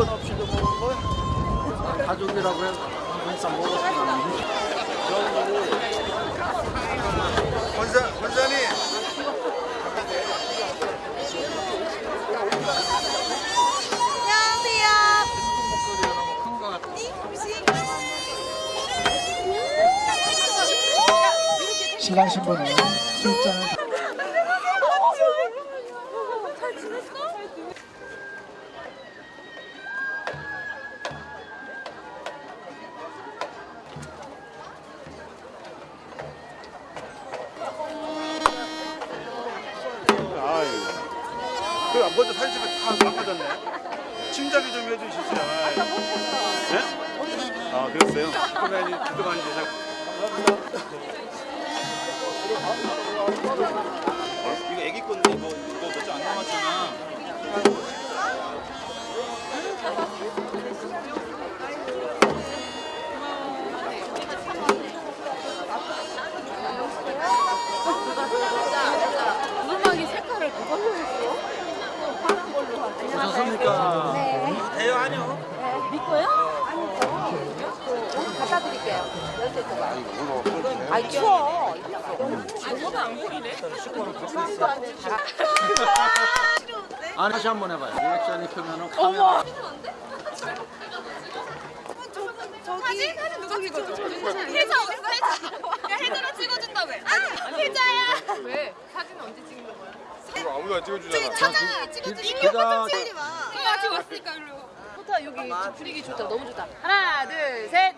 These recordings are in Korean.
실컷 없이도 먹은 걸 가족이라고 해서 항상 먹었으면 권사, 권사님 신랑 신부는 술잔을 침자기 좀 해주시죠 네? 아 그랬어요? 그러면 그동안 어, 이거 애기 건데 이거 이거 몇장 안 남았잖아 음악이 색깔을 그걸로 했어? 파란 걸로 하지. 어떻습니까? 대요 아니요? 네 거요? 열쇠 줘봐. 아이 추워. 아무도 안 보이네. 안 다시 한 번 해봐요. 리액션이 크면은 카메라 사진? 사진 누가 찍어줘? 혜자 어딨어? 혜자. 야 혜자랑 찍어준다 왜? 아니 혜자야. 왜? 사진 언제 찍는 거야? 이거 아무나 찍어주잖아 찾아 찍어줘. 이미 기자- 화장 빨리 와. 형 아직 왔으니까 일로. 좋다 여기 분위기 좋다. 너무 좋다. 하나 둘 셋.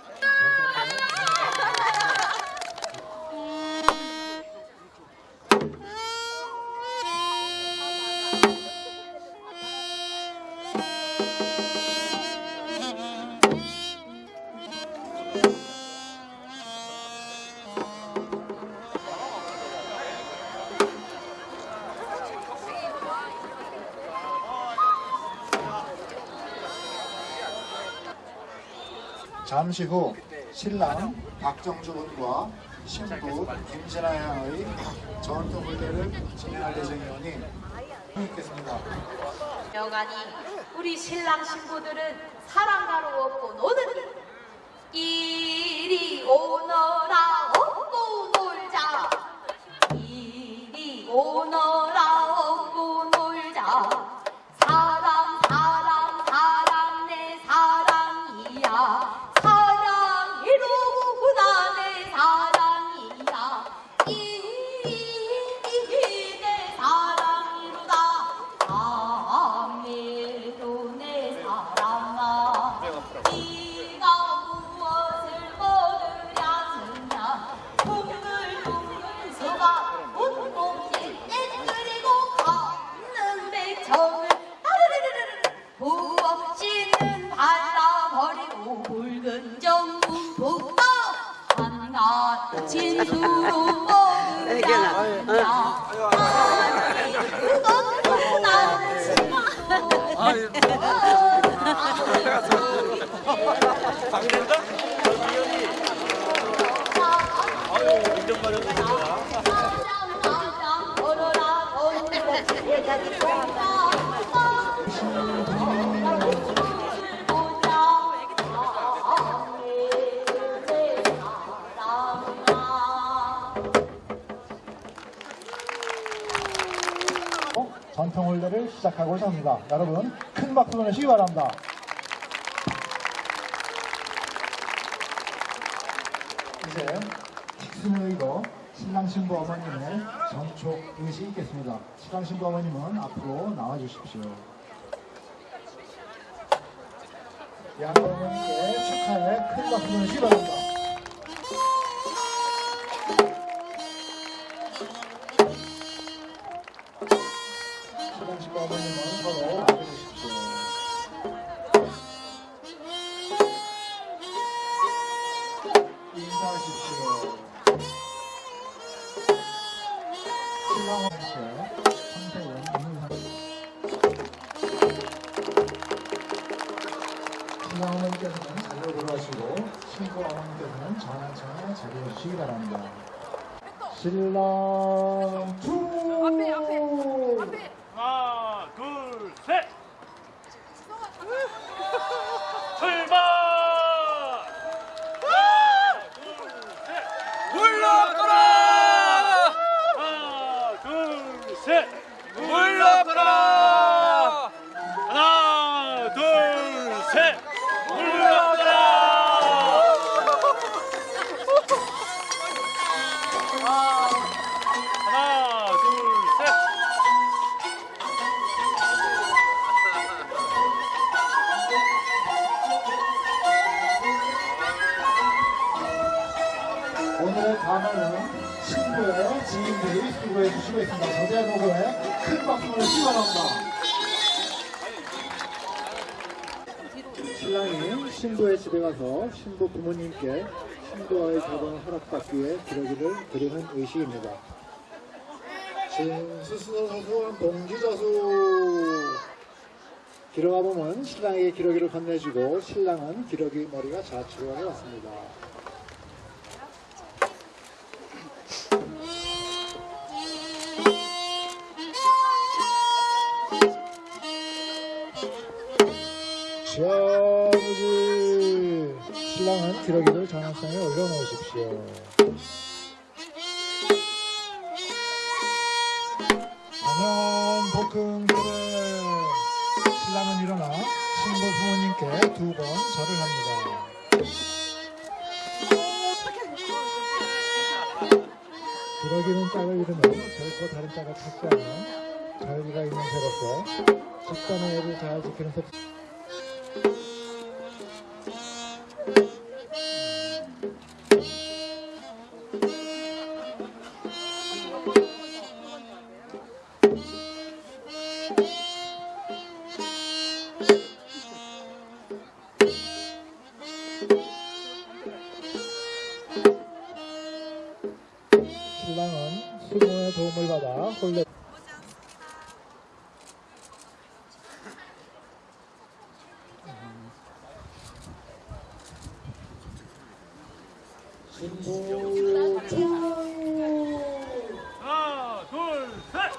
잠시 후 신랑 박정주 군과 신부 김진아 양의 전통 물대를 진행할 예정이오니 있겠습니다. 명하니 우리 신랑 신부들은 사랑가로 얻고 노는 이리 오너라 얻고 놀자 이리 오너라 아유, 전통 혼례를 시작하고자 합니다. 여러분 큰 박수 보내시기 바랍니다. 이제 직순의로 신랑 신부 어머님의 전촉 의식이 있겠습니다. 신랑 신부 어머님은 앞으로 나와 주십시오. 양 어머니의 축하에 큰 박수 보내시기 바랍니다. 신랑 어머니께 황태원 인사. 신랑 어머니께서는 자리로 들어가시고 신부 어머니께서는 전환청에 자리해 주시기 바랍니다. 신랑 신랑이 신부의 집에 가서 신부 부모님께 신부와의 결혼을 허락받기 위해 기러기를 드리는 의식입니다. 진수수소소한 동지자수 기러가 보면 신랑에게 기러기를 건네주고 신랑은 기러기 머리가 좌측으로 내려왔습니다. 상에 올려놓으십시오. 당연 복흥들의 신랑은 일어나 신부 부모님께 두 번 절을 합니다. 기러기는 짝을 잃으면 결코 다른 짝을 찾지 않는 절기가 있는 새로서 집단의 애를 잘 지키는 습 신랑은 수모의 도움을 받아 혼례 신부 하나, 둘, 셋!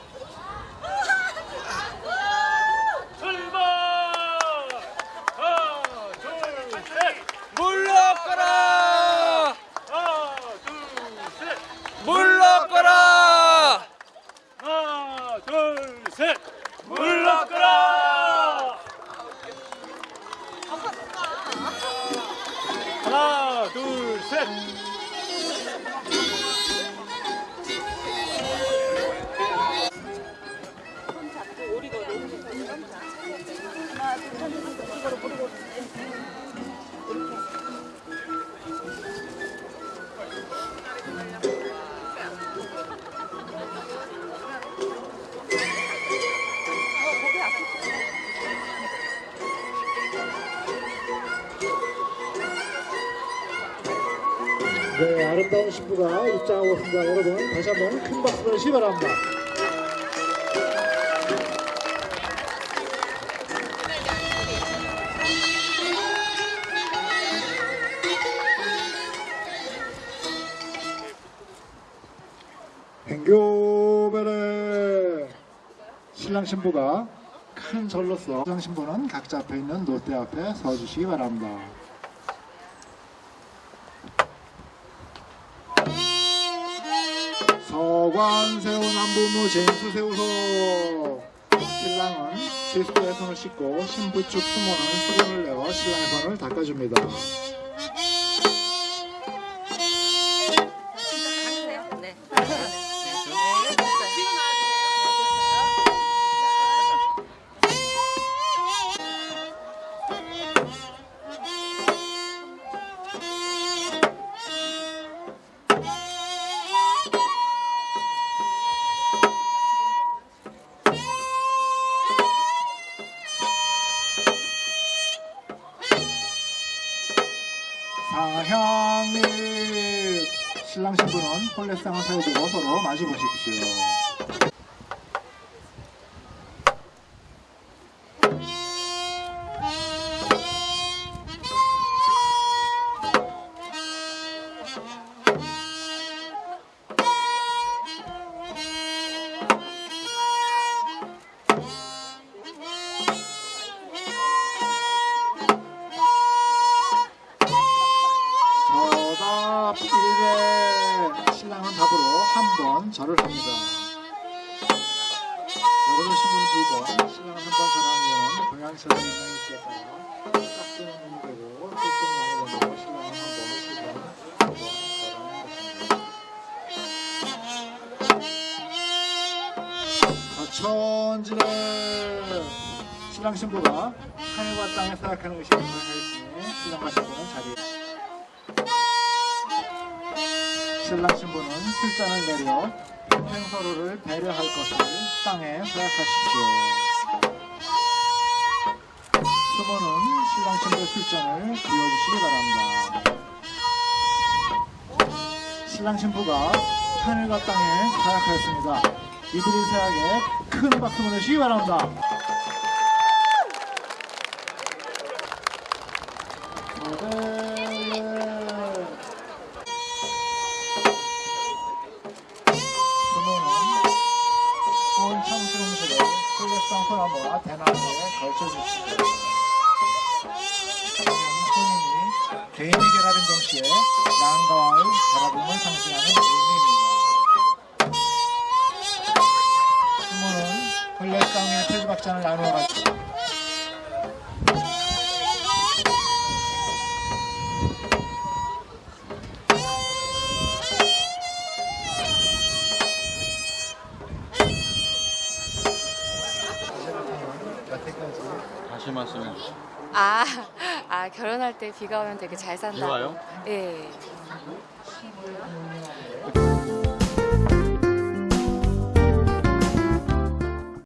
출발! 하나, 둘, 셋! 물러거라! 하나, 둘, 셋! 물러거라! 하나, 둘, 셋! 아름다운 신부가 입장하고 있습니다. 여러분, 다시 한번 큰 박수를 시바랍니다. 행교배래 신랑 신부가 큰 절로서 신랑 신부는 각자 앞에 있는 노대 앞에 서주시기 바랍니다. 관세우 남부무 진수세우소 신랑은 제수의 손을 씻고 신부 측 수모는 수건을 내어 신랑의 손을 닦아줍니다. 홀레상을 세워두고 서로 마주보십시오. 절을 합니다. 여러분 신부는 두 번, 신랑은 한번 절하는 이유는 동양처럼 있는 위치에 따라 깍지는 눈이 되고 뜰끈 양이 되고 신랑은 한 번, 신랑은 한번 절하는 것입니다. 천지를 신랑 신부가 하늘과 땅에 생각하는 의식을 수행하였으니 신랑과 신부는 자리에 신랑 신부는 술잔을 내려 평생 서로를 배려할 것을 땅에 서약하십시오. 수모는 신랑 신부의 술잔을 비워주시기 바랍니다. 신랑 신부가 하늘과 땅에 서약하였습니다. 이들의 서약에 큰 박수 보내주시기 바랍니다. 홀레쌍 소나무와 대나무에 걸쳐주십시오. 손님이 개인이 결합인 동시에 양과의 결합임을 상징하는 의미입니다. 수모는 홀레쌍의 표지박잔을 나누어 가지고 결혼할 때 비가 오면 되게 잘 산다. 비와요? 예.